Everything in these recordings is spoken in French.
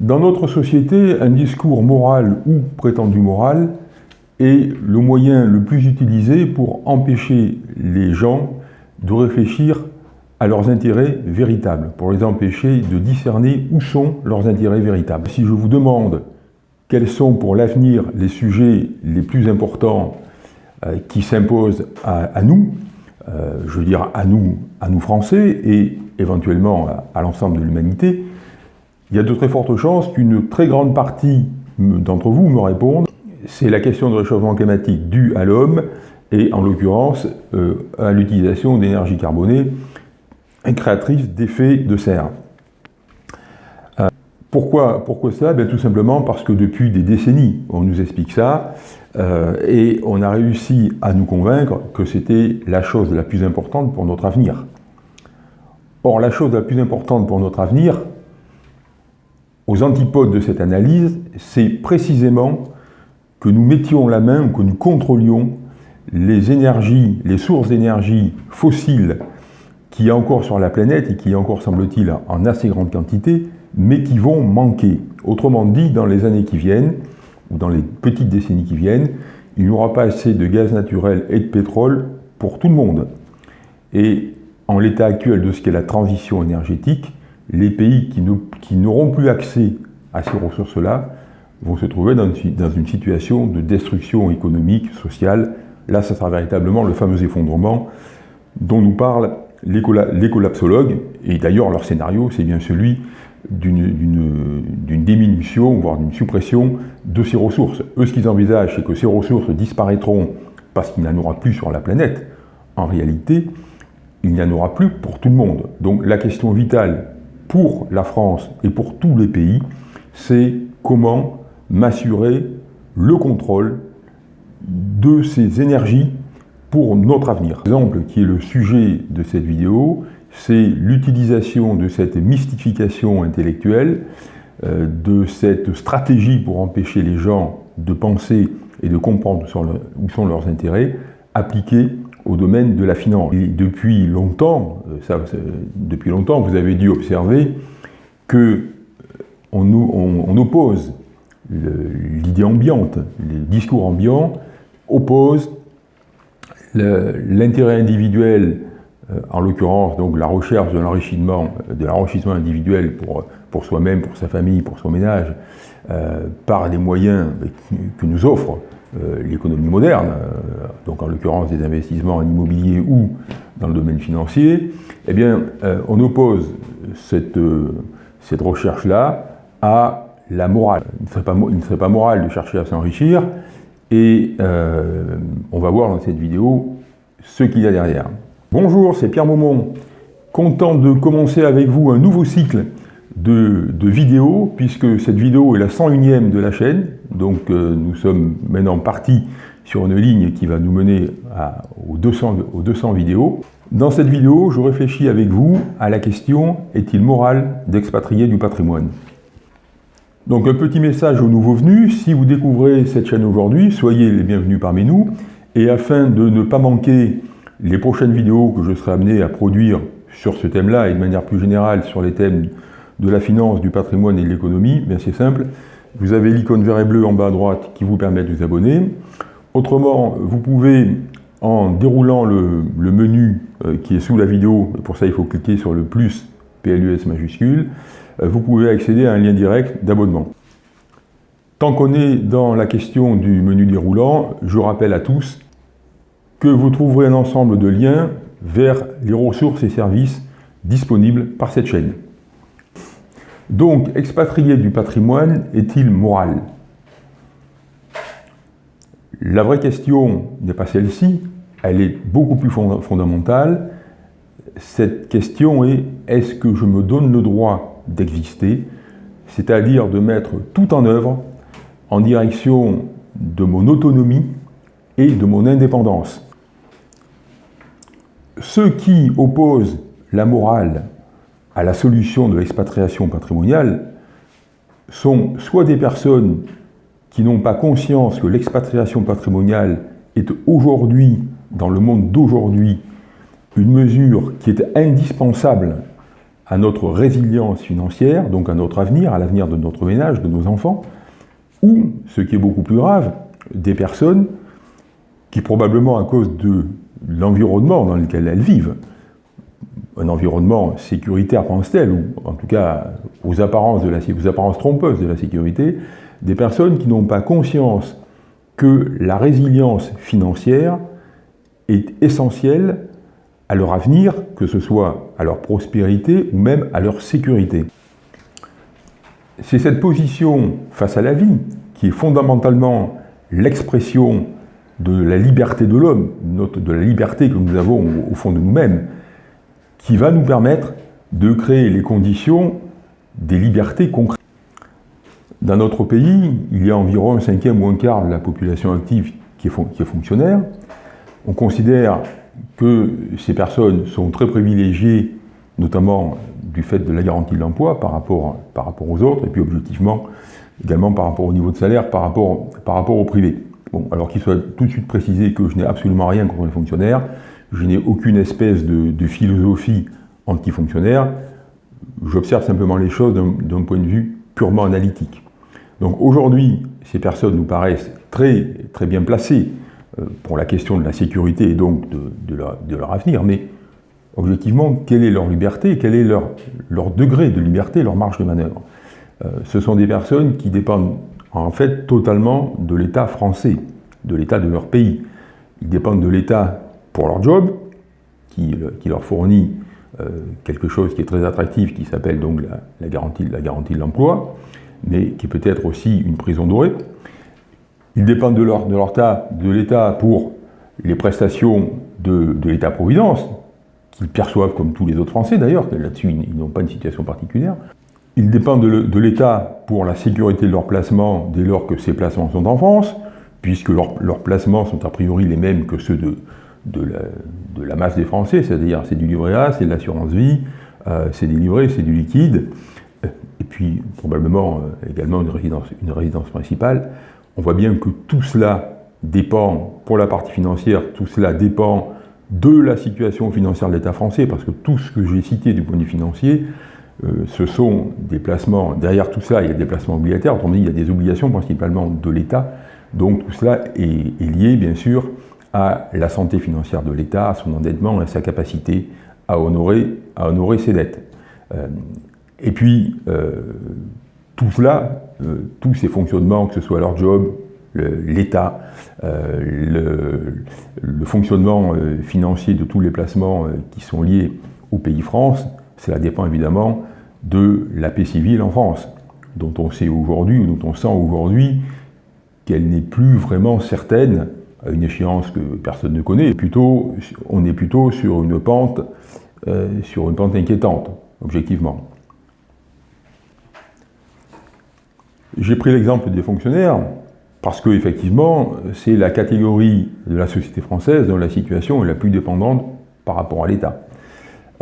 Dans notre société, un discours moral ou prétendu moral est le moyen le plus utilisé pour empêcher les gens de réfléchir à leurs intérêts véritables, pour les empêcher de discerner où sont leurs intérêts véritables. Si je vous demande quels sont pour l'avenir les sujets les plus importants euh, qui s'imposent à, nous, euh, je veux dire à nous, à nous Français et éventuellement à l'ensemble de l'humanité, il y a de très fortes chances qu'une très grande partie d'entre vous me répondent c'est la question du réchauffement climatique dû à l'homme et en l'occurrence euh, à l'utilisation d'énergie carbonée créatrice d'effets de serre. Euh, pourquoi, pourquoi ça? Ben, Tout simplement parce que depuis des décennies, on nous explique ça, euh, et on a réussi à nous convaincre que c'était la chose la plus importante pour notre avenir. Or, la chose la plus importante pour notre avenir, aux antipodes de cette analyse, c'est précisément que nous mettions la main ou que nous contrôlions les énergies, les sources d'énergie fossiles qui a encore sur la planète et qui a encore, semble-t-il, en assez grande quantité, mais qui vont manquer. Autrement dit, dans les années qui viennent, ou dans les petites décennies qui viennent, il n'y aura pas assez de gaz naturel et de pétrole pour tout le monde. Et en l'état actuel de ce qu'est la transition énergétique, les pays qui n'auront plus accès à ces ressources-là vont se trouver dans une, situation de destruction économique, sociale. Là, ça sera véritablement le fameux effondrement dont nous parlent les, collapsologues, et d'ailleurs leur scénario, c'est bien celui d'une diminution, voire d'une suppression de ces ressources. Eux, ce qu'ils envisagent, c'est que ces ressources disparaîtront parce qu'il n'y en aura plus sur la planète. En réalité, il n'y en aura plus pour tout le monde. Donc la question vitale pour la France et pour tous les pays, c'est comment m'assurer le contrôle de ces énergies pour notre avenir. L'exemple qui est le sujet de cette vidéo, c'est l'utilisation de cette mystification intellectuelle, euh, de cette stratégie pour empêcher les gens de penser et de comprendre où sont leurs intérêts, appliquée au domaine de la finance. Depuis longtemps, euh, ça, depuis longtemps, vous avez dû observer que euh, on, on, oppose l'idée ambiante, les discours ambiants opposent l'intérêt individuel, euh, en l'occurrence donc la recherche de l'enrichissement, de l'enrichissement individuel pour, pour soi-même, pour sa famille, pour son ménage, par les moyens que nous offre l'économie moderne, euh, donc en l'occurrence des investissements en immobilier ou dans le domaine financier, eh bien, euh, on oppose cette, cette recherche-là à la morale. Il ne serait pas moral de chercher à s'enrichir, et on va voir dans cette vidéo ce qu'il y a derrière. Bonjour, c'est Pierre Maumont, content de commencer avec vous un nouveau cycle de, vidéos, puisque cette vidéo est la 101e de la chaîne, donc euh, nous sommes maintenant partis sur une ligne qui va nous mener 200, aux 200 vidéos. Dans cette vidéo, je réfléchis avec vous à la question « Est-il moral d'expatrier du patrimoine ?» Donc un petit message aux nouveaux venus, si vous découvrez cette chaîne aujourd'hui, soyez les bienvenus parmi nous, et afin de ne pas manquer les prochaines vidéos que je serai amené à produire sur ce thème-là et de manière plus générale sur les thèmes de la finance, du patrimoine et de l'économie, bien c'est simple, vous avez l'icône vert et bleu en bas à droite qui vous permet de vous abonner. Autrement, vous pouvez, en déroulant le, menu euh, qui est sous la vidéo, pour ça il faut cliquer sur le plus PLUS majuscule, euh, vous pouvez accéder à un lien direct d'abonnement. Tant qu'on est dans la question du menu déroulant, je rappelle à tous que vous trouverez un ensemble de liens vers les ressources et services disponibles par cette chaîne. Donc, expatrier du patrimoine est-il moral? La vraie question n'est pas celle-ci, elle est beaucoup plus fondamentale. Cette question est, est-ce que je me donne le droit d'exister C'est-à-dire de mettre tout en œuvre en direction de mon autonomie et de mon indépendance? Ceux qui opposent la morale à la solution de l'expatriation patrimoniale sont soit des personnes qui n'ont pas conscience que l'expatriation patrimoniale est aujourd'hui, dans le monde d'aujourd'hui, une mesure qui est indispensable à notre résilience financière, donc à notre avenir, à l'avenir de notre ménage, de nos enfants, ou, ce qui est beaucoup plus grave, des personnes qui probablement à cause de l'environnement dans lequel elles vivent, un environnement sécuritaire pense-t-elle, ou en tout cas aux apparences, de la, aux apparences trompeuses de la sécurité, des personnes qui n'ont pas conscience que la résilience financière est essentielle à leur avenir, que ce soit à leur prospérité ou même à leur sécurité. C'est cette position face à la vie qui est fondamentalement l'expression de la liberté de l'homme, de la liberté que nous avons au fond de nous-mêmes, qui va nous permettre de créer les conditions des libertés concrètes. Dans notre pays, il y a environ un cinquième ou un quart de la population active qui est, fonctionnaire. On considère que ces personnes sont très privilégiées, notamment du fait de la garantie de l'emploi par rapport, par rapport aux autres, et puis objectivement, également par rapport au niveau de salaire, par rapport, par rapport au privé. Bon, alors qu'il soit tout de suite précisé que je n'ai absolument rien contre les fonctionnaires, je n'ai aucune espèce de, de philosophie anti-fonctionnaire, j'observe simplement les choses d'un point de vue purement analytique. Donc aujourd'hui, ces personnes nous paraissent très, très bien placées euh, pour la question de la sécurité et donc de, leur, avenir, mais objectivement, quelle est leur liberté, quel est leur, leur degré de liberté, leur marge de manœuvre? Euh, Ce sont des personnes qui dépendent en fait totalement de l'État français, de l'État de leur pays. Ils dépendent de l'État pour leur job, qui, leur fournit euh, quelque chose qui est très attractif, qui s'appelle donc la, garantie, de l'emploi, mais qui peut être aussi une prison dorée. Ils dépendent de l'État pour les prestations de, l'État-providence, qu'ils perçoivent comme tous les autres Français d'ailleurs, là-dessus ils, n'ont pas une situation particulière. Ils dépendent de l'État pour la sécurité de leur placement dès lors que ces placements sont en France, puisque leurs placements sont a priori les mêmes que ceux de, de, la, masse des Français, c'est-à-dire c'est du livret A, c'est de l'assurance vie, euh, c'est des livrets, c'est du liquide, et puis probablement euh, également une résidence, une résidence principale. On voit bien que tout cela dépend, pour la partie financière, tout cela dépend de la situation financière de l'État français, parce que tout ce que j'ai cité du point de vue financier, euh, ce sont des placements, derrière tout cela, il y a des placements obligataires, autrement dit, il y a des obligations principalement de l'État, donc tout cela est, lié, bien sûr, à la santé financière de l'État, à son endettement, à sa capacité à honorer, ses dettes. Euh, et puis, euh, tout cela, euh, tous ces fonctionnements, que ce soit leur job, l'État, euh, le, fonctionnement financier de tous les placements qui sont liés au pays France, cela dépend évidemment de la paix civile en France, dont on sait aujourd'hui, ou dont on sent aujourd'hui qu'elle n'est plus vraiment certaine à une échéance que personne ne connaît. Plutôt, on est plutôt sur une pente, sur une pente inquiétante, objectivement. J'ai pris l'exemple des fonctionnaires parce que effectivement, c'est la catégorie de la société française dont la situation est la plus dépendante par rapport à l'État.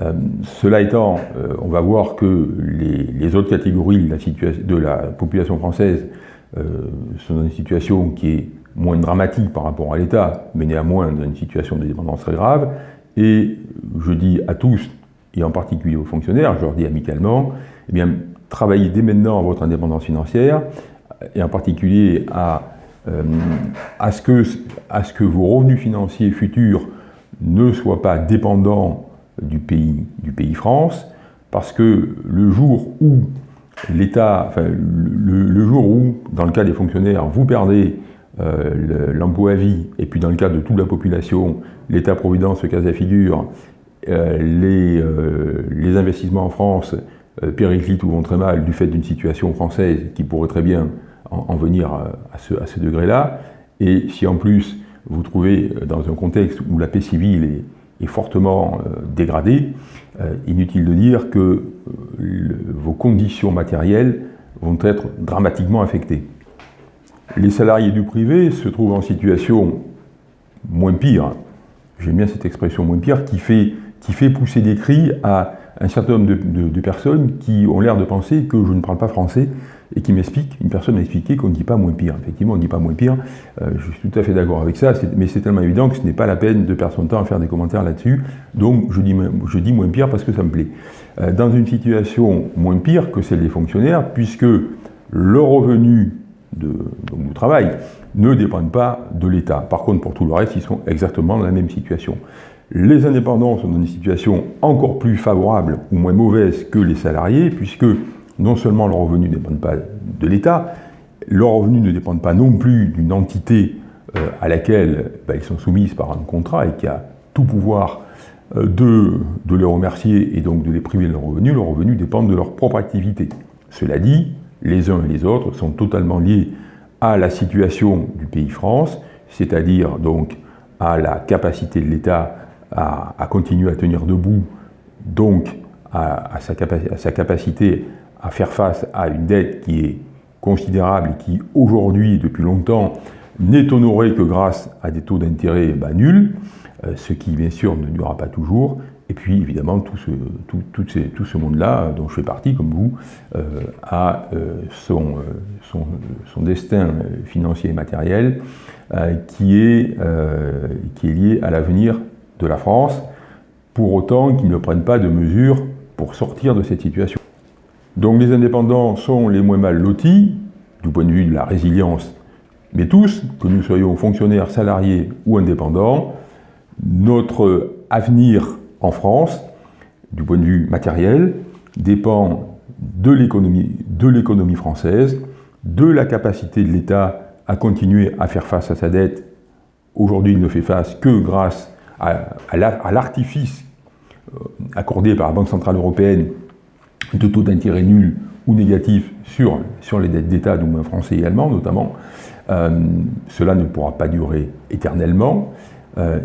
Euh, cela étant, euh, on va voir que les, autres catégories de la, population française euh, sont dans une situation qui est moins dramatique par rapport à l'État, mais néanmoins dans une situation de dépendance très grave. Et je dis à tous, et en particulier aux fonctionnaires, je leur dis amicalement, eh bien, travaillez dès maintenant à votre indépendance financière, et en particulier à, euh, ce que, vos revenus financiers futurs ne soient pas dépendants du pays France, parce que le jour où l'État, enfin, le, jour où, dans le cas des fonctionnaires, vous perdez euh, l'emploi à vie, et puis dans le cas de toute la population, l'État-providence, le cas à figure, euh, les, les investissements en France euh, périclite ou vont très mal du fait d'une situation française qui pourrait très bien en, venir euh, à ce, degré-là, et si en plus vous trouvez euh, dans un contexte où la paix civile est, fortement dégradée, inutile de dire que vos conditions matérielles vont être dramatiquement affectées. Les salariés du privé se trouvent en situation moins pire, j'aime bien cette expression moins pire, qui fait, qui fait pousser des cris à un certain nombre de, personnes qui ont l'air de penser que je ne parle pas français et qui m'expliquent, une personne m'a expliqué qu'on ne dit pas moins pire. Effectivement, on ne dit pas moins pire, euh, je suis tout à fait d'accord avec ça, mais c'est tellement évident que ce n'est pas la peine de perdre son temps à faire des commentaires là-dessus, donc je dis, moins pire parce que ça me plaît. euh, dans une situation moins pire que celle des fonctionnaires, puisque le revenu de, travail ne dépendent pas de l'État. Par contre, pour tout le reste, ils sont exactement dans la même situation. Les indépendants sont dans une situation encore plus favorable ou moins mauvaise que les salariés, puisque non seulement leurs revenus ne dépendent pas de l'État, leurs revenus ne dépendent pas non plus d'une entité euh, à laquelle bah, ils sont soumis par un contrat et qui a tout pouvoir euh, de, de les remercier et donc de les priver de leurs revenus. Leurs revenus dépendent de leur propre activité. Cela dit, les uns et les autres sont totalement liés à la situation du pays France, c'est-à-dire donc à la capacité de l'État à, continuer à tenir debout, donc à, sa capacité à faire face à une dette qui est considérable et qui aujourd'hui, depuis longtemps, n'est honorée que grâce à des taux d'intérêt bah, nuls, euh, ce qui bien sûr ne durera pas toujours, et puis évidemment tout ce, monde-là, dont je fais partie comme vous, euh, a euh, son, destin financier et matériel qui est lié à l'avenir de la France, pour autant qu'ils ne prennent pas de mesures pour sortir de cette situation. Donc les indépendants sont les moins mal lotis, du point de vue de la résilience, mais tous, que nous soyons fonctionnaires, salariés ou indépendants, notre avenir en France, du point de vue matériel, dépend de l'économie française, de la capacité de l'État à continuer à faire face à sa dette. Aujourd'hui, il ne fait face que grâce à, l'artifice euh, accordé par la Banque Centrale Européenne de taux d'intérêt nuls ou négatifs sur, sur les dettes d'État, du français et allemands notamment. Euh, cela ne pourra pas durer éternellement. Euh,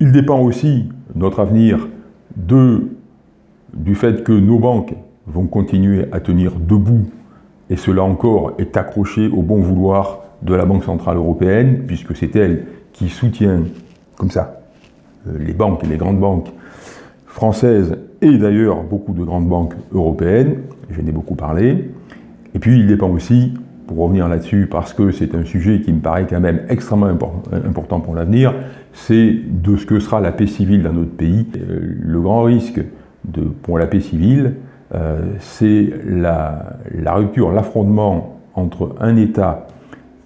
il dépend aussi, notre avenir, de, du fait que nos banques vont continuer à tenir debout, et cela encore est accroché au bon vouloir de la Banque Centrale Européenne, puisque c'est elle qui soutient, comme ça, euh, les banques, les grandes banques françaises, et d'ailleurs beaucoup de grandes banques européennes, j'en ai beaucoup parlé, et puis il dépend aussi pour revenir là-dessus, parce que c'est un sujet qui me paraît quand même extrêmement important pour l'avenir, c'est de ce que sera la paix civile dans notre pays. Euh, le grand risque de, pour la paix civile, euh, c'est la, la, rupture, l'affrontement entre un État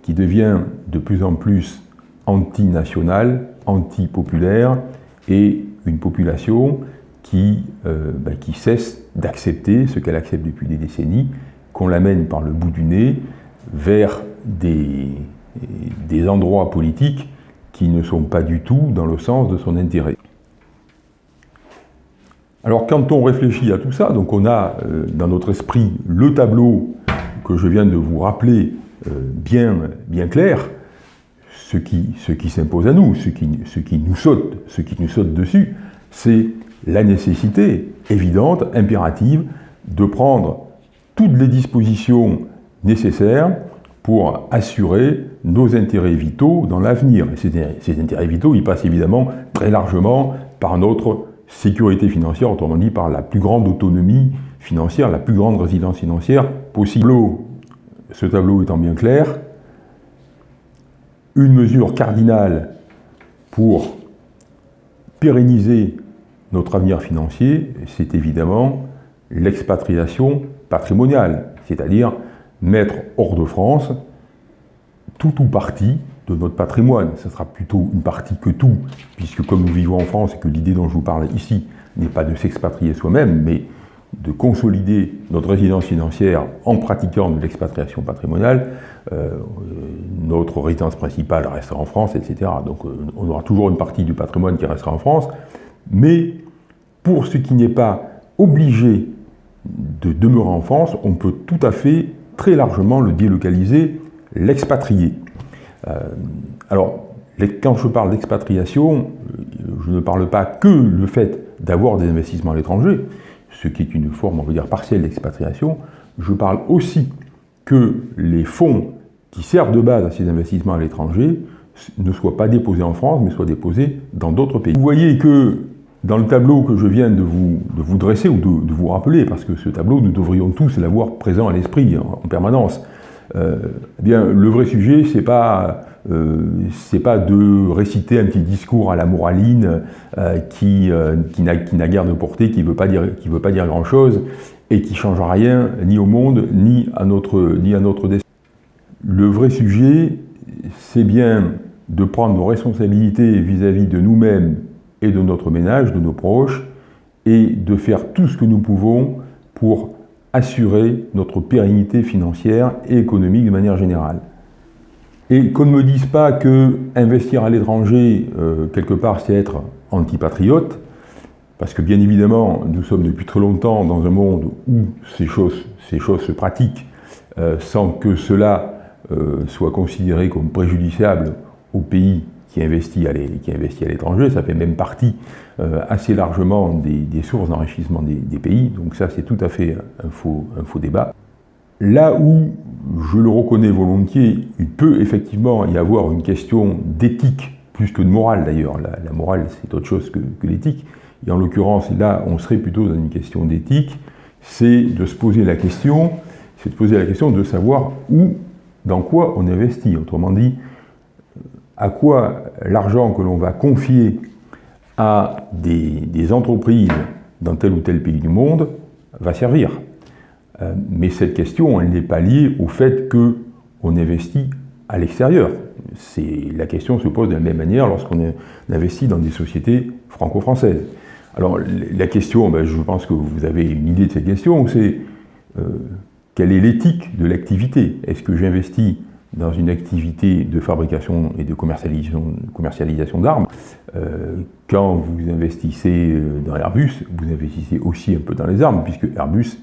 qui devient de plus en plus anti-national, anti-populaire, et une population qui, euh, bah, qui cesse d'accepter ce qu'elle accepte depuis des décennies, qu'on l'amène par le bout du nez vers des, des endroits politiques qui ne sont pas du tout dans le sens de son intérêt. Alors quand on réfléchit à tout ça, donc on a euh, dans notre esprit le tableau que je viens de vous rappeler euh, bien, bien clair, ce qui, s'impose à nous, ce qui, nous saute, ce qui nous saute dessus, c'est la nécessité évidente, impérative, de prendre toutes les dispositions nécessaires pour assurer nos intérêts vitaux dans l'avenir. Et ces, intérêts vitaux, ils passent évidemment très largement par notre sécurité financière, autrement dit par la plus grande autonomie financière, la plus grande résidence financière possible. Ce tableau étant bien clair, une mesure cardinale pour pérenniser notre avenir financier, c'est évidemment l'expatriation patrimoniale, c'est-à-dire mettre hors de France tout ou partie de notre patrimoine. Ce sera plutôt une partie que tout, puisque comme nous vivons en France et que l'idée dont je vous parle ici n'est pas de s'expatrier soi-même, mais de consolider notre résidence financière en pratiquant de l'expatriation patrimoniale, euh, notre résidence principale restera en France, etc. Donc euh, on aura toujours une partie du patrimoine qui restera en France, mais pour ce qui n'est pas obligé de demeurer en France, on peut tout à fait très largement le délocaliser, l'expatrier. Euh, alors, quand je parle d'expatriation, je ne parle pas que le fait d'avoir des investissements à l'étranger, ce qui est une forme, on va dire, partielle d'expatriation, je parle aussi que les fonds qui servent de base à ces investissements à l'étranger ne soient pas déposés en France, mais soient déposés dans d'autres pays. Vous voyez que dans le tableau que je viens de vous, de vous dresser ou de, vous rappeler, parce que ce tableau, nous devrions tous l'avoir présent à l'esprit en, permanence, eh bien, le vrai sujet, c'est pas c'est pas de réciter un petit discours à la moraline qui, qui n'a guère de portée, qui veut pas dire, veut pas dire grand-chose et qui ne change rien ni au monde, ni à notre, notre destin. Le vrai sujet, c'est bien de prendre nos responsabilités vis-à-vis de nous-mêmes et de notre ménage, de nos proches, et de faire tout ce que nous pouvons pour assurer notre pérennité financière et économique de manière générale. Et qu'on ne me dise pas que investir à l'étranger, euh, quelque part, c'est être antipatriote, parce que bien évidemment, nous sommes depuis très longtemps dans un monde où ces choses, ces choses se pratiquent euh, sans que cela euh, soit considéré comme préjudiciable au pays qui investit à l'étranger. Ça fait même partie euh, assez largement des, sources d'enrichissement des, pays. Donc ça, c'est tout à fait un faux, débat. Là où, je le reconnais volontiers, il peut effectivement y avoir une question d'éthique, plus que de morale d'ailleurs. La, morale, c'est autre chose que, que l'éthique. Et en l'occurrence, là, on serait plutôt dans une question d'éthique, c'est de se poser la question, c'est de poser la question de savoir où, dans quoi on investit. Autrement dit, à quoi l'argent que l'on va confier à des, entreprises dans tel ou tel pays du monde va servir. Euh, mais cette question, elle n'est pas liée au fait qu'on investit à l'extérieur. La question se pose de la même manière lorsqu'on investit dans des sociétés franco-françaises. Alors la question, ben, je pense que vous avez une idée de cette question, c'est euh, quelle est l'éthique de l'activité? Est-ce que j'investis dans une activité de fabrication et de commercialisation, d'armes, euh, quand vous investissez euh, dans Airbus, vous investissez aussi un peu dans les armes, puisque Airbus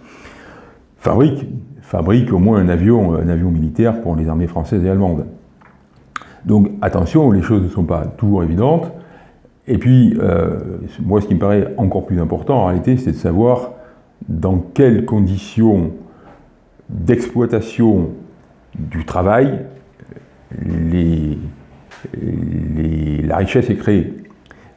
fabrique, au moins un avion, un avion militaire pour les armées françaises et allemandes. Donc attention, les choses ne sont pas toujours évidentes. Et puis, euh, moi, ce qui me paraît encore plus important en réalité, c'est de savoir dans quelles conditions d'exploitation du travail, la richesse est créée.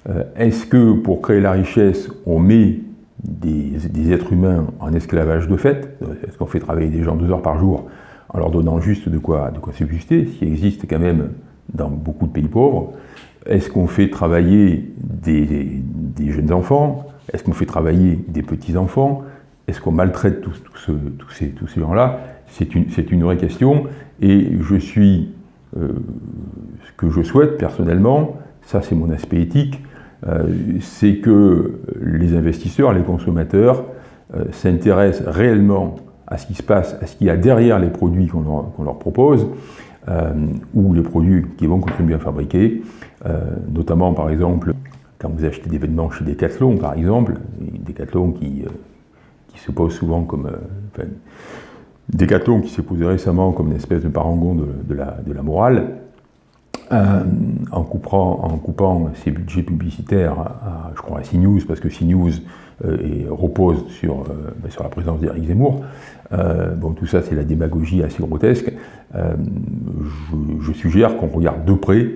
Euh, est-ce que pour créer la richesse, on met des, êtres humains en esclavage de fait? Est-ce qu'on fait travailler des gens deux heures par jour en leur donnant juste de quoi, de quoi subsister, ce qui existe quand même dans beaucoup de pays pauvres? Est-ce qu'on fait travailler des, jeunes enfants? Est-ce qu'on fait travailler des petits-enfants Est-ce qu'on maltraite ces, tous ces gens-là? C'est une, vraie question. Et je suis, euh, ce que je souhaite personnellement, ça c'est mon aspect éthique, euh, c'est que les investisseurs, les consommateurs euh, s'intéressent réellement à ce qui se passe, à ce qu'il y a derrière les produits qu'on leur, leur, propose, ou les produits qui vont contribuer à fabriquer, notamment par exemple quand vous achetez des vêtements chez Decathlon par exemple, Decathlon qui, qui se pose souvent comme... Décathlon qui s'est posé récemment comme une espèce de parangon de, la, morale, euh, en, coupant, ses budgets publicitaires à, je crois, à CNews, parce que CNews euh, repose sur, euh, ben, sur la présence d'Éric Zemmour. bon, tout ça, c'est la démagogie assez grotesque. Je, suggère qu'on regarde de près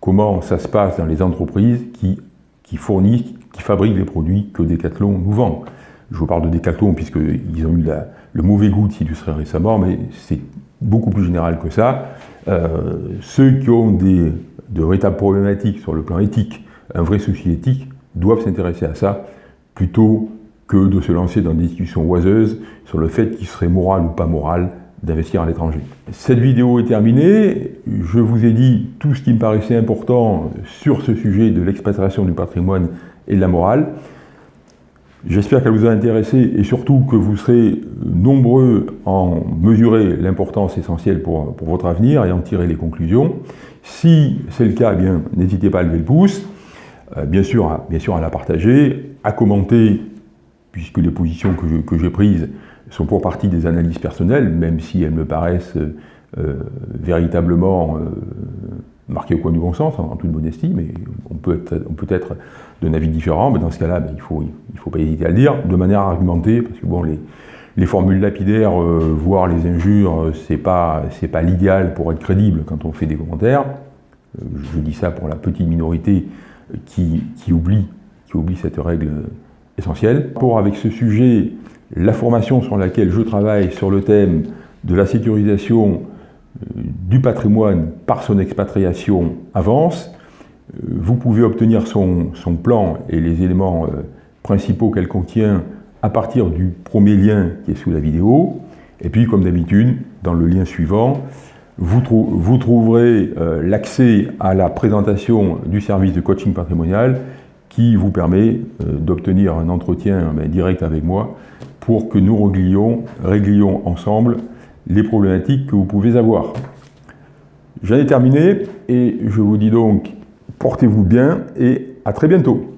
comment ça se passe dans les entreprises qui, qui fournissent, qui fabriquent les produits que Decathlon nous vend. Je vous parle de Decathlon puisqu'ils ont eu le mauvais goût de s'illustrer récemment, mais c'est beaucoup plus général que ça. Euh, ceux qui ont des, de véritables problématiques sur le plan éthique, un vrai souci éthique, doivent s'intéresser à ça plutôt que de se lancer dans des discussions oiseuses sur le fait qu'il serait moral ou pas moral d'investir à l'étranger. Cette vidéo est terminée. Je vous ai dit tout ce qui me paraissait important sur ce sujet de l'expatriation du patrimoine et de la morale. J'espère qu'elle vous a intéressé et surtout que vous serez nombreux à en mesurer l'importance essentielle pour, votre avenir et en tirer les conclusions. Si c'est le cas, eh n'hésitez pas à lever le pouce, euh, bien, sûr, à, bien sûr à la partager, à commenter, puisque les positions que j'ai prises sont pour partie des analyses personnelles, même si elles me paraissent euh, véritablement euh, marquées au coin du bon sens, en, toute modestie, mais on peut être, on peut être d'un avis différent, mais dans ce cas-là, ben, il ne faut, il faut pas hésiter à le dire, de manière argumentée, parce que bon, les, les formules lapidaires, euh, voire les injures, euh, c'est pas, pas l'idéal pour être crédible quand on fait des commentaires. Euh, je dis ça pour la petite minorité qui, qui, oublie, qui oublie cette règle essentielle. Pour avec ce sujet, la formation sur laquelle je travaille sur le thème de la sécurisation euh, du patrimoine par son expatriation avance. Euh, vous pouvez obtenir son, plan et les éléments euh, principaux qu'elle contient à partir du premier lien qui est sous la vidéo. Et puis, comme d'habitude, dans le lien suivant, vous, vous trouverez l'accès à la présentation du service de coaching patrimonial qui vous permet d'obtenir un entretien direct avec moi pour que nous réglions, réglions ensemble les problématiques que vous pouvez avoir. J'en ai terminé et je vous dis donc portez-vous bien et à très bientôt.